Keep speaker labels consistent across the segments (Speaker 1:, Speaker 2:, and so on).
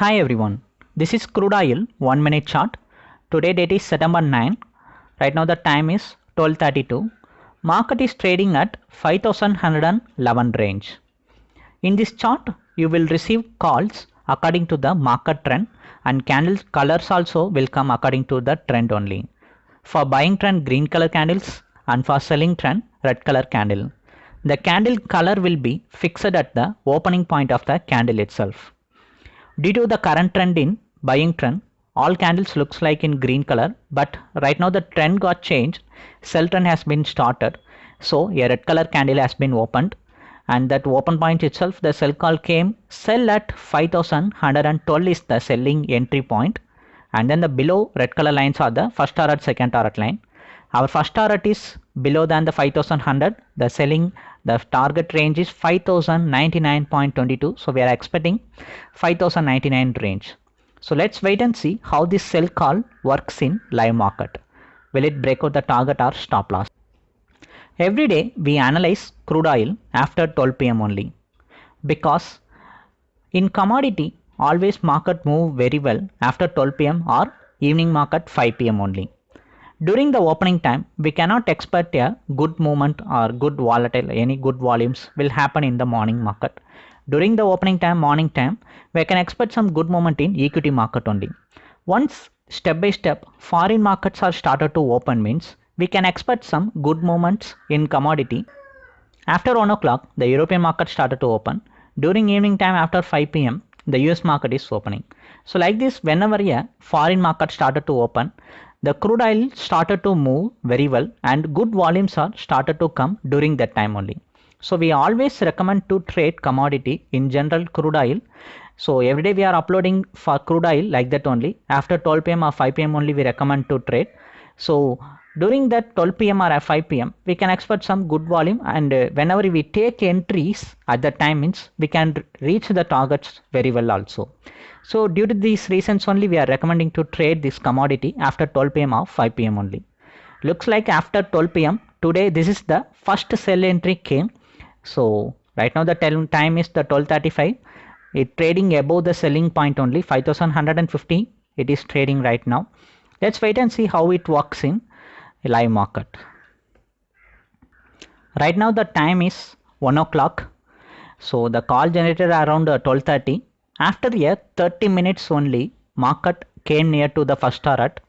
Speaker 1: Hi everyone, this is crude oil 1 minute chart. Today date is September 9. Right now the time is 12:32. Market is trading at 5111 range. In this chart, you will receive calls according to the market trend and candle colors also will come according to the trend only. For buying trend green color candles and for selling trend red color candle. The candle color will be fixed at the opening point of the candle itself. Due to the current trend in buying trend, all candles looks like in green color, but right now the trend got changed. Sell trend has been started. So a red color candle has been opened and that open point itself the sell call came sell at 5112 is the selling entry point and then the below red color lines are the first target second target line our first target is below than the 5100 the selling the target range is 5099.22 so we are expecting 5099 range. So let's wait and see how this sell call works in live market. Will it break out the target or stop loss? Every day we analyze crude oil after 12 pm only. Because in commodity always market move very well after 12 pm or evening market 5 pm only during the opening time we cannot expect a good movement or good volatile any good volumes will happen in the morning market. During the opening time morning time we can expect some good movement in equity market only. Once step by step foreign markets are started to open means we can expect some good movements in commodity. After 1 o'clock the european market started to open. During evening time after 5 pm the us market is opening. So like this whenever a foreign market started to open the crude oil started to move very well and good volumes are started to come during that time only. So we always recommend to trade commodity in general crude oil. So every day we are uploading for crude oil like that only. After 12 pm or 5 pm only we recommend to trade so during that 12 pm or 5 pm we can expect some good volume and uh, whenever we take entries at that time means we can reach the targets very well also. So due to these reasons only we are recommending to trade this commodity after 12 pm or 5 pm only. Looks like after 12 pm today this is the first sell entry came. So right now the time is the 1235 it trading above the selling point only 5150 it is trading right now let's wait and see how it works in live market. Right now the time is 1 o'clock. So the call generated around 1230 after a 30 minutes only market came near to the first target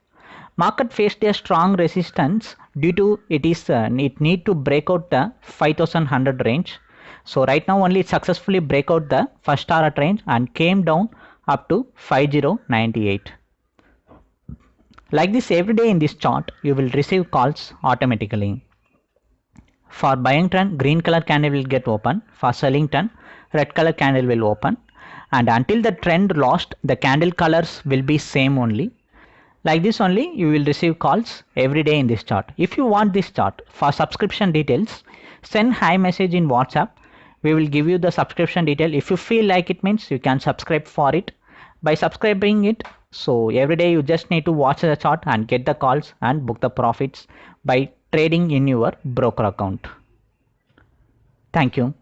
Speaker 1: market faced a strong resistance due to it is uh, it need to break out the 5100 range. So right now only successfully break out the first target range and came down up to 5098 like this every day in this chart you will receive calls automatically. For buying trend green color candle will get open. For selling trend red color candle will open. And until the trend lost the candle colors will be same only. Like this only you will receive calls every day in this chart. If you want this chart for subscription details send hi message in whatsapp. We will give you the subscription detail. If you feel like it means you can subscribe for it. By subscribing it so every day you just need to watch the chart and get the calls and book the profits by trading in your broker account. Thank you